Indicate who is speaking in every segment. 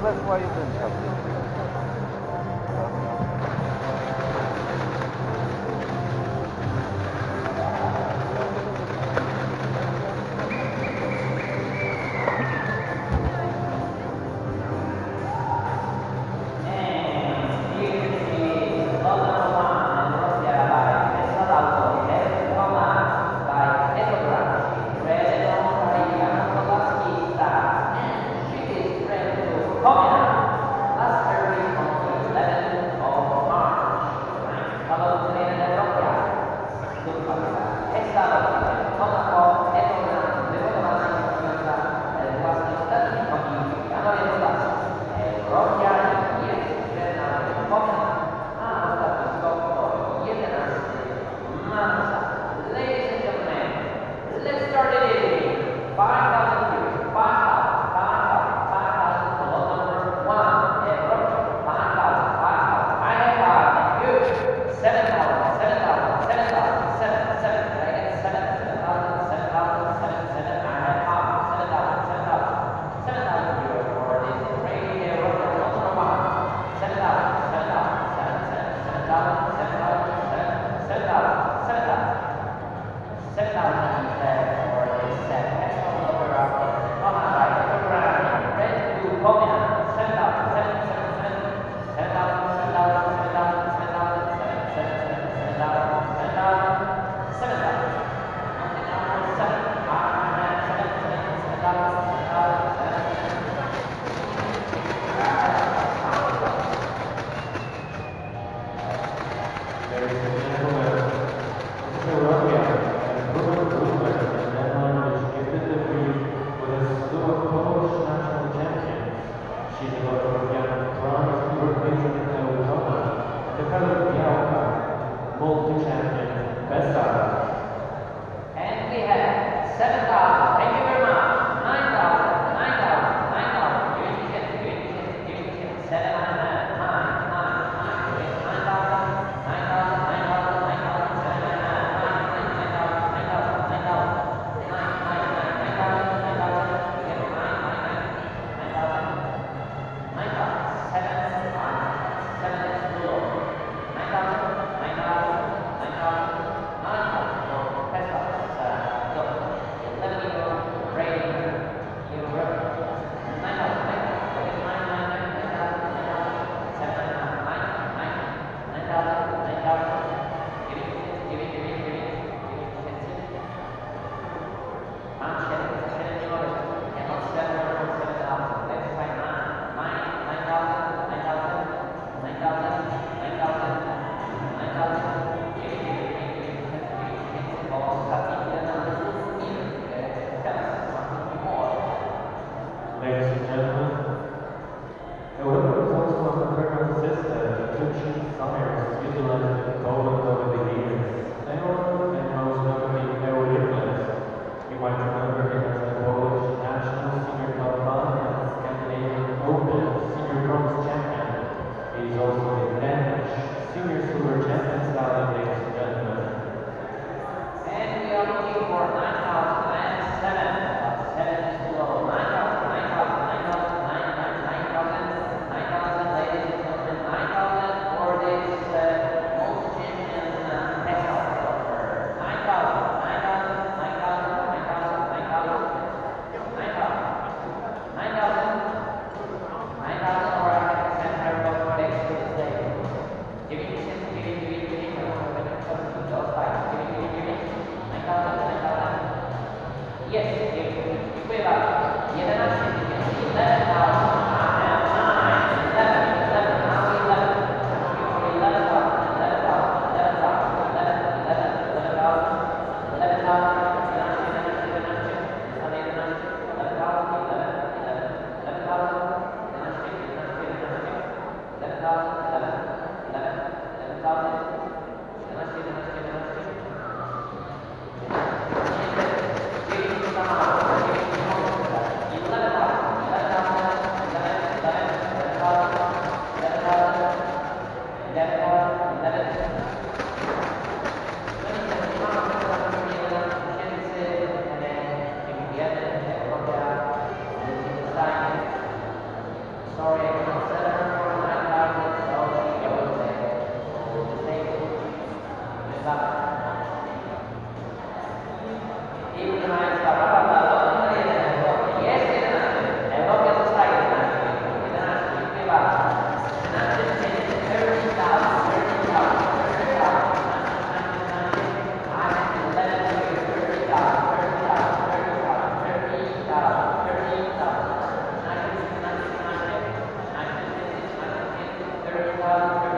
Speaker 1: that's why you didn't have God.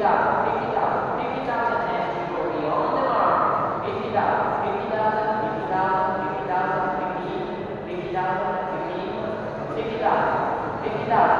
Speaker 1: it up, pick it up, pick it up and then